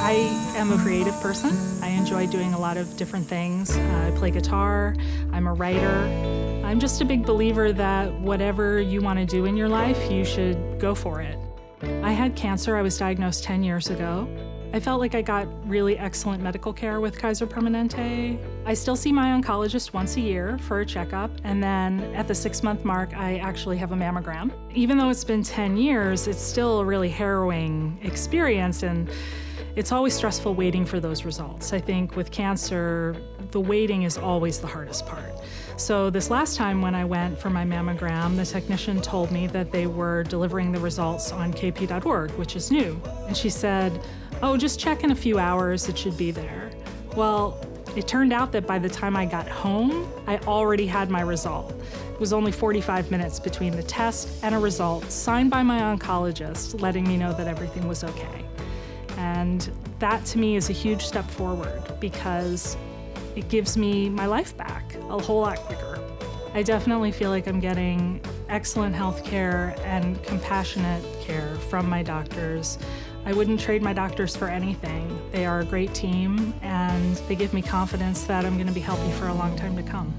I am a creative person. I enjoy doing a lot of different things. Uh, I play guitar, I'm a writer. I'm just a big believer that whatever you want to do in your life, you should go for it. I had cancer, I was diagnosed 10 years ago. I felt like I got really excellent medical care with Kaiser Permanente. I still see my oncologist once a year for a checkup, and then at the six month mark, I actually have a mammogram. Even though it's been 10 years, it's still a really harrowing experience, and it's always stressful waiting for those results. I think with cancer, the waiting is always the hardest part. So this last time when I went for my mammogram, the technician told me that they were delivering the results on kp.org, which is new. And she said, oh, just check in a few hours, it should be there. Well, it turned out that by the time I got home, I already had my result. It was only 45 minutes between the test and a result signed by my oncologist letting me know that everything was okay. And that to me is a huge step forward because it gives me my life back a whole lot quicker. I definitely feel like I'm getting excellent health care and compassionate care from my doctors. I wouldn't trade my doctors for anything. They are a great team and they give me confidence that I'm going to be healthy for a long time to come.